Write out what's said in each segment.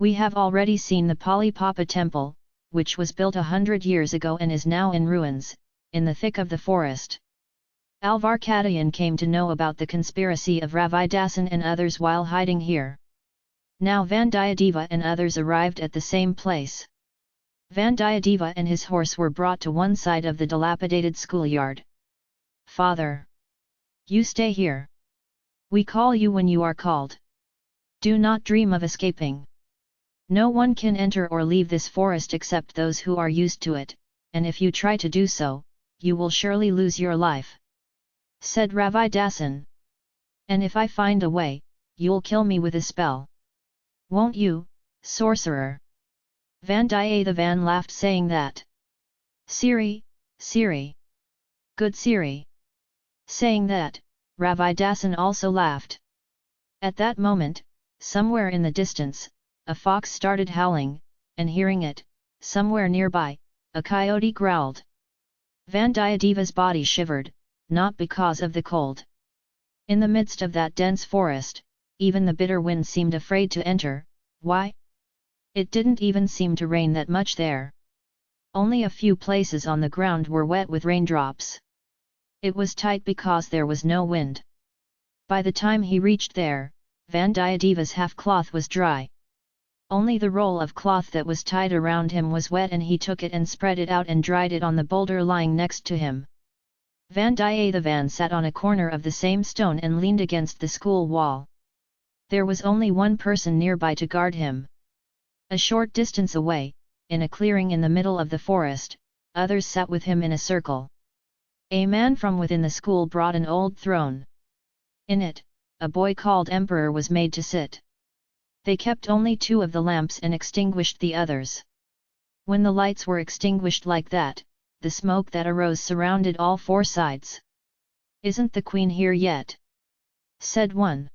We have already seen the Palipapa temple, which was built a hundred years ago and is now in ruins, in the thick of the forest. Alvarkadayan came to know about the conspiracy of Ravidasan and others while hiding here. Now Vandiyadeva and others arrived at the same place. Vandiyadeva and his horse were brought to one side of the dilapidated schoolyard. Father! You stay here. We call you when you are called. Do not dream of escaping. No one can enter or leave this forest except those who are used to it, and if you try to do so, you will surely lose your life said Ravi Ravidasan. And if I find a way, you'll kill me with a spell. Won't you, sorcerer? Vandiyathevan laughed saying that. Siri, Siri. Good Siri. Saying that, Ravi Ravidasan also laughed. At that moment, somewhere in the distance, a fox started howling, and hearing it, somewhere nearby, a coyote growled. Vandiyadeva's body shivered, not because of the cold. In the midst of that dense forest, even the bitter wind seemed afraid to enter, why? It didn't even seem to rain that much there. Only a few places on the ground were wet with raindrops. It was tight because there was no wind. By the time he reached there, Vandiyadeva's half-cloth was dry. Only the roll of cloth that was tied around him was wet and he took it and spread it out and dried it on the boulder lying next to him. Vandiyathevan sat on a corner of the same stone and leaned against the school wall. There was only one person nearby to guard him. A short distance away, in a clearing in the middle of the forest, others sat with him in a circle. A man from within the school brought an old throne. In it, a boy called Emperor was made to sit. They kept only two of the lamps and extinguished the others. When the lights were extinguished like that, the smoke that arose surrounded all four sides. Isn't the queen here yet? Said one.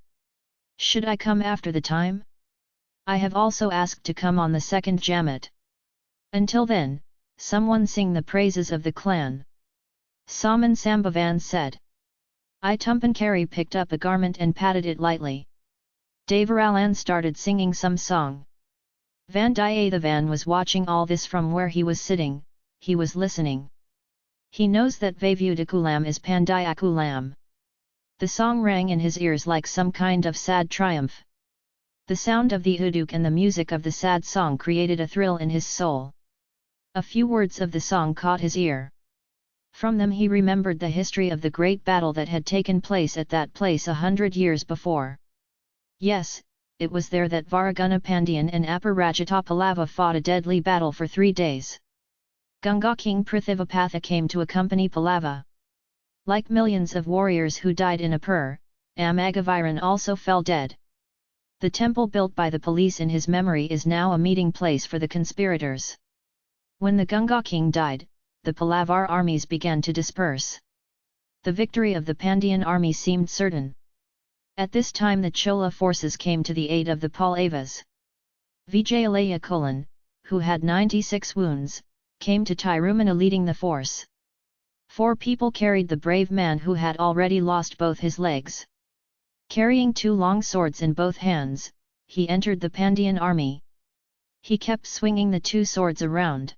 Should I come after the time? I have also asked to come on the second Jamat. Until then, someone sing the praises of the clan. Saman Sambhavan said. I Tumpankari picked up a garment and patted it lightly. Devaralan started singing some song. Vandiyathevan was watching all this from where he was sitting, he was listening. He knows that Vayvudakulam is Pandayakulam. The song rang in his ears like some kind of sad triumph. The sound of the uduk and the music of the sad song created a thrill in his soul. A few words of the song caught his ear. From them he remembered the history of the great battle that had taken place at that place a hundred years before. Yes, it was there that Varaguna Pandian and Aparajitapalava fought a deadly battle for three days. Ganga King Prithivapatha came to accompany Pallava. Like millions of warriors who died in Apur, Amagaviran also fell dead. The temple built by the police in his memory is now a meeting place for the conspirators. When the Ganga king died, the Pallavar armies began to disperse. The victory of the Pandyan army seemed certain. At this time the Chola forces came to the aid of the Pallavas. Vijayalaya Cholan, who had 96 wounds, came to Tirumana leading the force. Four people carried the brave man who had already lost both his legs. Carrying two long swords in both hands, he entered the Pandyan army. He kept swinging the two swords around.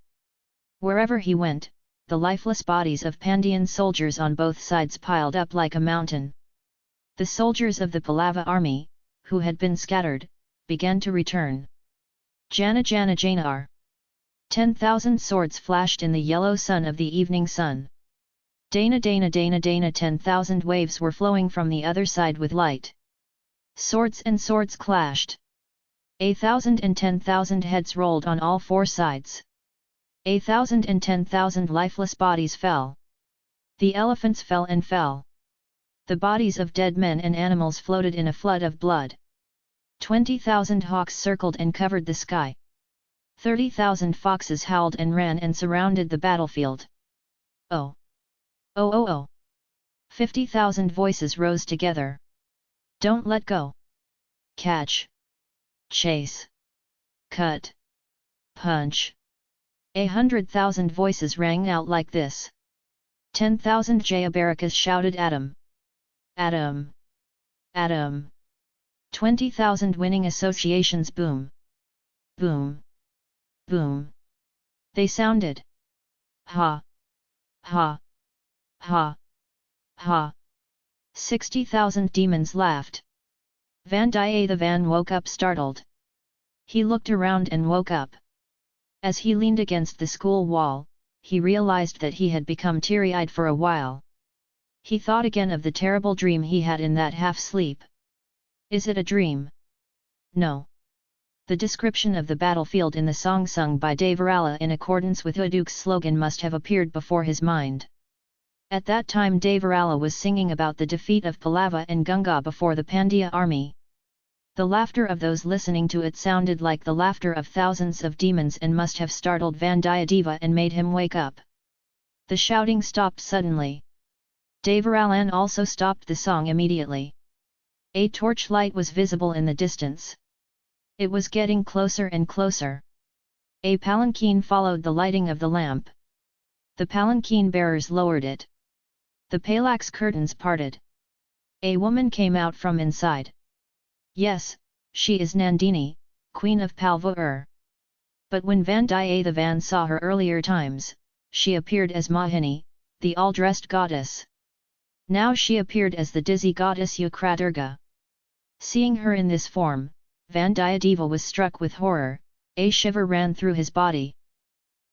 Wherever he went, the lifeless bodies of Pandyan soldiers on both sides piled up like a mountain. The soldiers of the Pallava army, who had been scattered, began to return. Jana Jana Janar Ten thousand swords flashed in the yellow sun of the evening sun. Dana Dana Dana Dana ten thousand waves were flowing from the other side with light. Swords and swords clashed. A thousand and ten thousand heads rolled on all four sides. A thousand and ten thousand lifeless bodies fell. The elephants fell and fell. The bodies of dead men and animals floated in a flood of blood. Twenty thousand hawks circled and covered the sky. Thirty thousand foxes howled and ran and surrounded the battlefield. Oh! Oh oh oh! Fifty thousand voices rose together. Don't let go! Catch! Chase! Cut! Punch! A hundred thousand voices rang out like this. Ten thousand Jayabarakas shouted at Adam! Adam! Adam, Twenty thousand winning associations boom! boom, boom. They sounded. Ha, ha, ha, ha. Sixty thousand demons laughed. Vandiyathevan woke up startled. He looked around and woke up. As he leaned against the school wall, he realized that he had become teary-eyed for a while. He thought again of the terrible dream he had in that half-sleep. Is it a dream? No. The description of the battlefield in the song sung by Devarala in accordance with Uduk's slogan must have appeared before his mind. At that time Devarala was singing about the defeat of Pallava and Ganga before the Pandya army. The laughter of those listening to it sounded like the laughter of thousands of demons and must have startled Vandiyadeva and made him wake up. The shouting stopped suddenly. Devaralan also stopped the song immediately. A torchlight was visible in the distance. It was getting closer and closer. A palanquin followed the lighting of the lamp. The palanquin bearers lowered it. The palax curtains parted. A woman came out from inside. Yes, she is Nandini, queen of Palvur. But when Vandiyathevan saw her earlier times, she appeared as Mohini, the all-dressed goddess. Now she appeared as the dizzy goddess Ukradurga. Seeing her in this form, Vandiyadeva was struck with horror, a shiver ran through his body.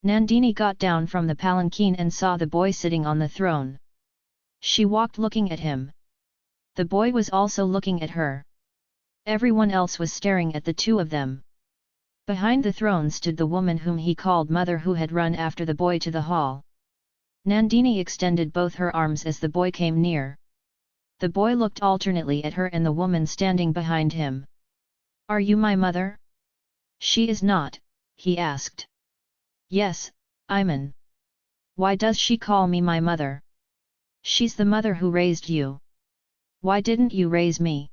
Nandini got down from the palanquin and saw the boy sitting on the throne. She walked looking at him. The boy was also looking at her. Everyone else was staring at the two of them. Behind the throne stood the woman whom he called mother who had run after the boy to the hall. Nandini extended both her arms as the boy came near. The boy looked alternately at her and the woman standing behind him. Are you my mother? She is not, he asked. Yes, Iman. Why does she call me my mother? She's the mother who raised you. Why didn't you raise me?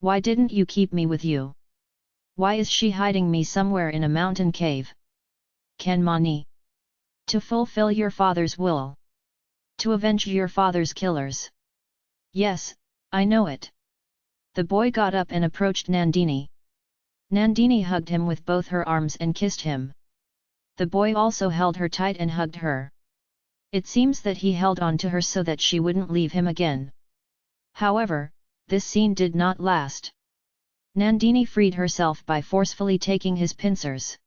Why didn't you keep me with you? Why is she hiding me somewhere in a mountain cave? Kanmani. To fulfill your father's will. To avenge your father's killers. Yes, I know it. The boy got up and approached Nandini. Nandini hugged him with both her arms and kissed him. The boy also held her tight and hugged her. It seems that he held on to her so that she wouldn't leave him again. However, this scene did not last. Nandini freed herself by forcefully taking his pincers.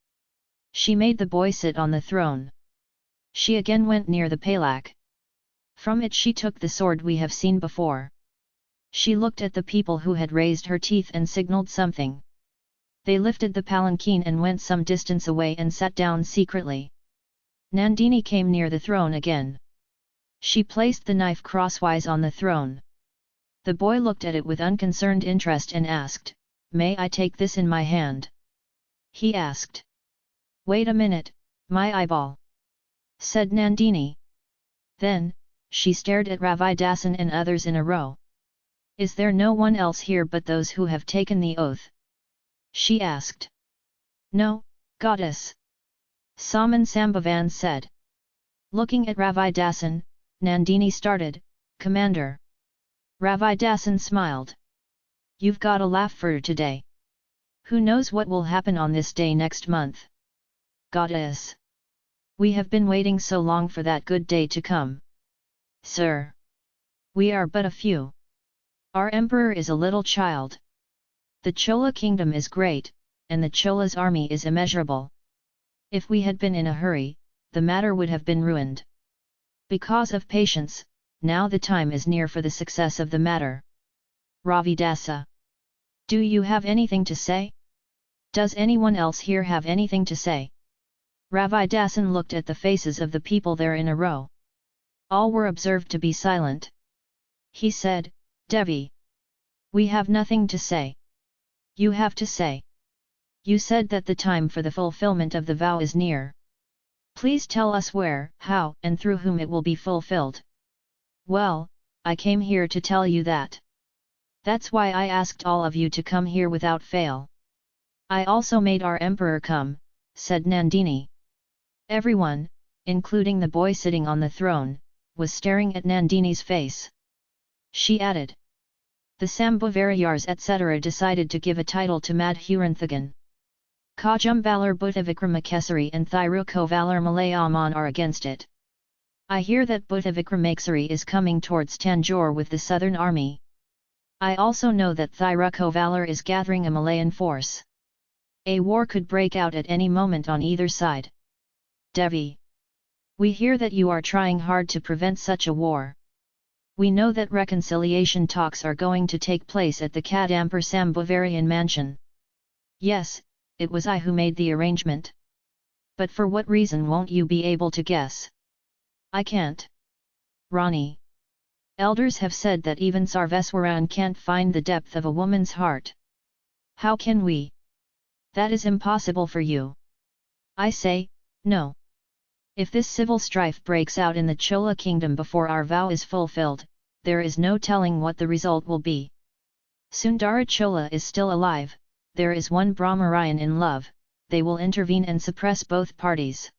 She made the boy sit on the throne. She again went near the palak. From it she took the sword we have seen before. She looked at the people who had raised her teeth and signalled something. They lifted the palanquin and went some distance away and sat down secretly. Nandini came near the throne again. She placed the knife crosswise on the throne. The boy looked at it with unconcerned interest and asked, May I take this in my hand? He asked. Wait a minute, my eyeball. Said Nandini. Then, she stared at Ravi Dasan and others in a row. Is there no one else here but those who have taken the oath? She asked. No, goddess. Saman Sambhavan said. Looking at Ravi Dasan, Nandini started, Commander. Ravi Dasan smiled. You've got a laugh for today. Who knows what will happen on this day next month? Goddess. We have been waiting so long for that good day to come. Sir. We are but a few. Our emperor is a little child. The Chola kingdom is great, and the Chola's army is immeasurable. If we had been in a hurry, the matter would have been ruined. Because of patience, now the time is near for the success of the matter. Ravi Dasa. Do you have anything to say? Does anyone else here have anything to say? Ravi Dasan looked at the faces of the people there in a row. All were observed to be silent. He said, Devi. We have nothing to say. You have to say. You said that the time for the fulfillment of the vow is near. Please tell us where, how, and through whom it will be fulfilled. Well, I came here to tell you that. That's why I asked all of you to come here without fail. I also made our emperor come, said Nandini. Everyone, including the boy sitting on the throne, was staring at Nandini's face. She added. The Sambhavarayars etc. decided to give a title to Madhuranthagan. Kajumbalar Buddhavikramakesari and Thirukovalar Malayaman are against it. I hear that Buddhavikramakesari is coming towards Tanjore with the southern army. I also know that Thirukovalar is gathering a Malayan force. A war could break out at any moment on either side. Devi. We hear that you are trying hard to prevent such a war. We know that reconciliation talks are going to take place at the Kadambur Sambhavarian mansion. Yes, it was I who made the arrangement. But for what reason won't you be able to guess? I can't. Rani. Elders have said that even Sarveswaran can't find the depth of a woman's heart. How can we? That is impossible for you. I say, no. If this civil strife breaks out in the Chola kingdom before our vow is fulfilled, there is no telling what the result will be. Sundara Chola is still alive, there is one Brahmarayan in love, they will intervene and suppress both parties.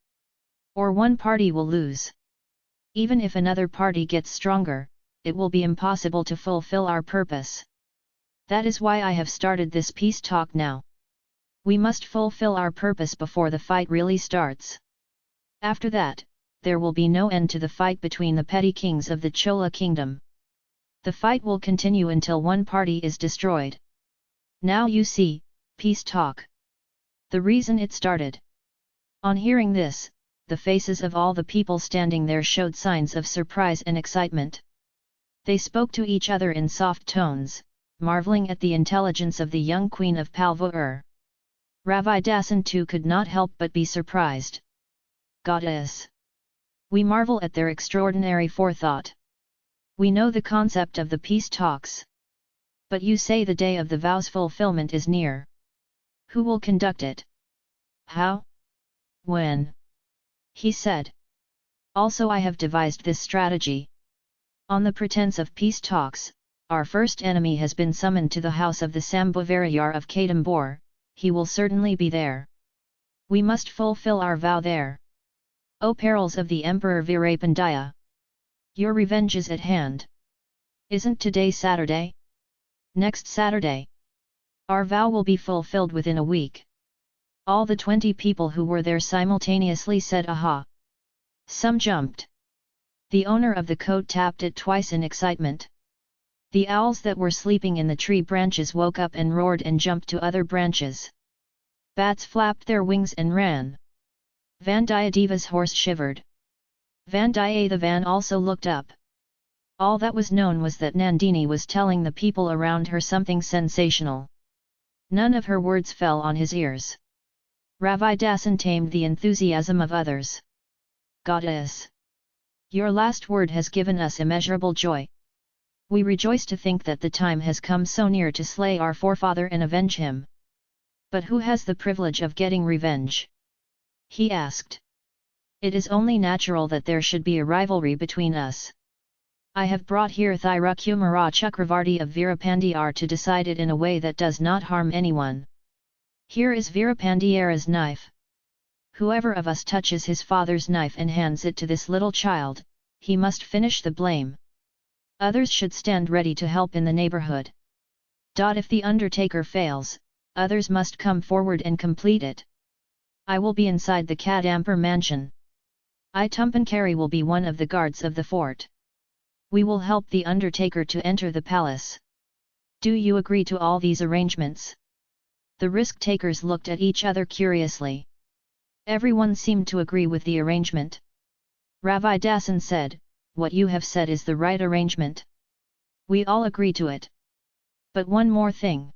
Or one party will lose. Even if another party gets stronger, it will be impossible to fulfill our purpose. That is why I have started this peace talk now. We must fulfill our purpose before the fight really starts. After that, there will be no end to the fight between the petty kings of the Chola kingdom. The fight will continue until one party is destroyed. Now you see, peace talk. The reason it started. On hearing this, the faces of all the people standing there showed signs of surprise and excitement. They spoke to each other in soft tones, marveling at the intelligence of the young queen of Palvur. Ravi Dasan too could not help but be surprised goddess. We marvel at their extraordinary forethought. We know the concept of the peace talks. But you say the day of the vow's fulfillment is near. Who will conduct it? How? When? He said. Also I have devised this strategy. On the pretense of peace talks, our first enemy has been summoned to the house of the Sambhavarayar of Kadambur, he will certainly be there. We must fulfill our vow there. O perils of the Emperor Virapandaya! Your revenge is at hand. Isn't today Saturday? Next Saturday. Our vow will be fulfilled within a week. All the twenty people who were there simultaneously said aha. Some jumped. The owner of the coat tapped it twice in excitement. The owls that were sleeping in the tree branches woke up and roared and jumped to other branches. Bats flapped their wings and ran. Vandiyadeva's horse shivered. Vandiyathevan also looked up. All that was known was that Nandini was telling the people around her something sensational. None of her words fell on his ears. Ravi Dasan tamed the enthusiasm of others. Goddess! Your last word has given us immeasurable joy. We rejoice to think that the time has come so near to slay our forefather and avenge him. But who has the privilege of getting revenge? He asked. It is only natural that there should be a rivalry between us. I have brought here Thirukumara Chakravarti of Virapandiyar to decide it in a way that does not harm anyone. Here is Virapandiyara's knife. Whoever of us touches his father's knife and hands it to this little child, he must finish the blame. Others should stand ready to help in the neighborhood. If the undertaker fails, others must come forward and complete it. I will be inside the Kadambur mansion. I Tumpankari will be one of the guards of the fort. We will help the undertaker to enter the palace. Do you agree to all these arrangements? The risk-takers looked at each other curiously. Everyone seemed to agree with the arrangement. Ravi Dasan said, what you have said is the right arrangement. We all agree to it. But one more thing.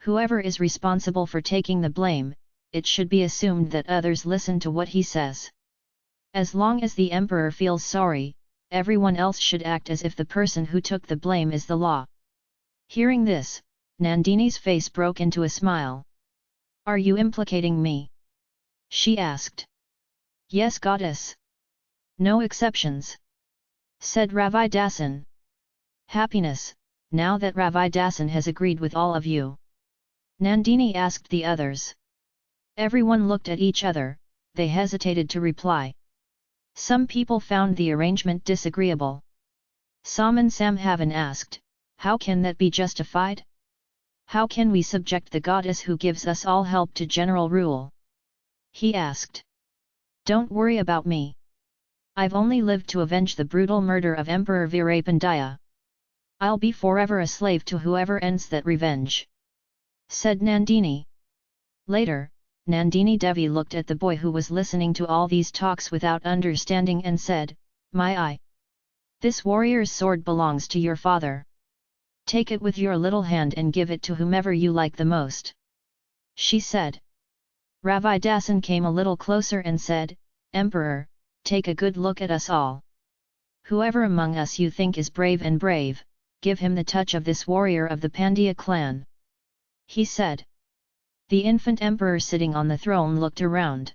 Whoever is responsible for taking the blame, it should be assumed that others listen to what he says. As long as the emperor feels sorry, everyone else should act as if the person who took the blame is the law. Hearing this, Nandini's face broke into a smile. Are you implicating me? She asked. Yes goddess. No exceptions. Said Ravi Dasan. Happiness, now that Ravi Dasan has agreed with all of you. Nandini asked the others. Everyone looked at each other, they hesitated to reply. Some people found the arrangement disagreeable. Saman Sambhavan asked, how can that be justified? How can we subject the goddess who gives us all help to general rule? He asked. Don't worry about me. I've only lived to avenge the brutal murder of Emperor Virapandaya. I'll be forever a slave to whoever ends that revenge. Said Nandini. Later, Nandini Devi looked at the boy who was listening to all these talks without understanding and said, My eye! This warrior's sword belongs to your father. Take it with your little hand and give it to whomever you like the most. She said. Ravidasan came a little closer and said, Emperor, take a good look at us all. Whoever among us you think is brave and brave, give him the touch of this warrior of the Pandya clan. He said. The infant emperor sitting on the throne looked around.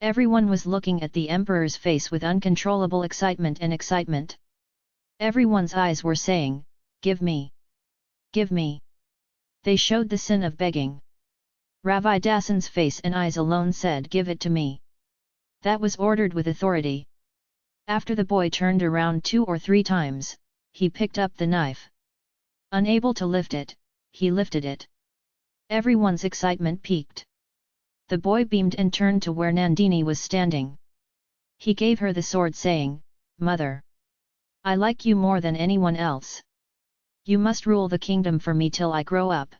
Everyone was looking at the emperor's face with uncontrollable excitement and excitement. Everyone's eyes were saying, Give me! Give me! They showed the sin of begging. Ravidasan's face and eyes alone said give it to me. That was ordered with authority. After the boy turned around two or three times, he picked up the knife. Unable to lift it, he lifted it. Everyone's excitement peaked. The boy beamed and turned to where Nandini was standing. He gave her the sword saying, Mother! I like you more than anyone else. You must rule the kingdom for me till I grow up.